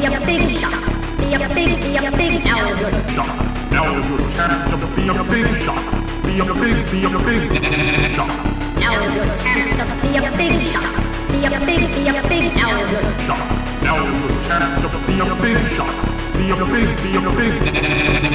be a big shot. Be a big, be a big, now is your shot. Now is your chance to be a big shot. Be a big, be a big shot. Now is your chance to be a big shot. Be a big, be a big, now is your shot. Now is your chance to be a big shot. Be a big, be a big